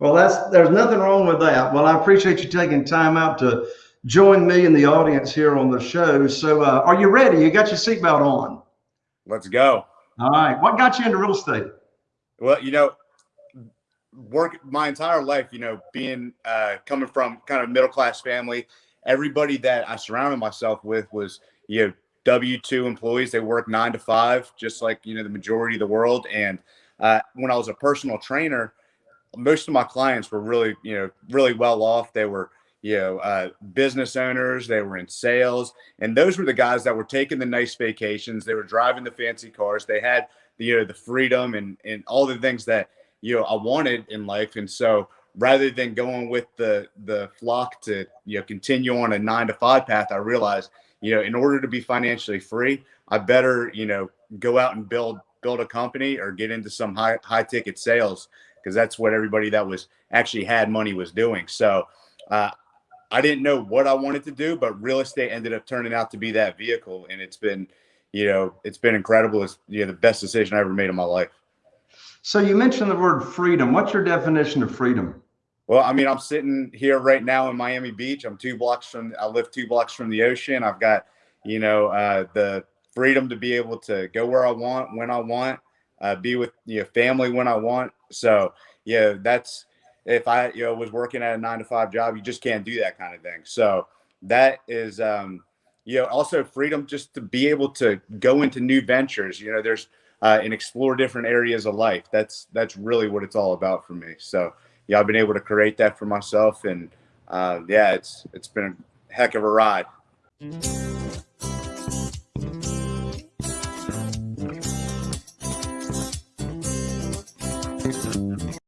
Well, that's there's nothing wrong with that. Well, I appreciate you taking time out to join me and the audience here on the show. So, uh, are you ready? You got your seatbelt on. Let's go. All right. What got you into real estate? Well, you know, work my entire life, you know, being uh, coming from kind of middle class family, everybody that I surrounded myself with was, you know, W 2 employees. They work nine to five, just like, you know, the majority of the world. And uh, when I was a personal trainer, most of my clients were really, you know, really well off. They were, you know, uh, business owners, they were in sales, and those were the guys that were taking the nice vacations. They were driving the fancy cars. They had the, you know, the freedom and, and all the things that, you know, I wanted in life. And so rather than going with the, the flock to, you know, continue on a nine to five path, I realized, you know, in order to be financially free, I better, you know, go out and build, build a company or get into some high, high ticket sales because that's what everybody that was actually had money was doing. So uh, I didn't know what I wanted to do, but real estate ended up turning out to be that vehicle, and it's been, you know, it's been incredible. It's you know the best decision I ever made in my life. So you mentioned the word freedom. What's your definition of freedom? Well, I mean, I'm sitting here right now in Miami Beach. I'm two blocks from. I live two blocks from the ocean. I've got, you know, uh, the freedom to be able to go where I want when I want uh, be with you know family when I want. So yeah, that's if I you know was working at a nine to five job, you just can't do that kind of thing. So that is um, you know also freedom just to be able to go into new ventures. You know, there's uh, and explore different areas of life. That's that's really what it's all about for me. So yeah, I've been able to create that for myself, and uh, yeah, it's it's been a heck of a ride.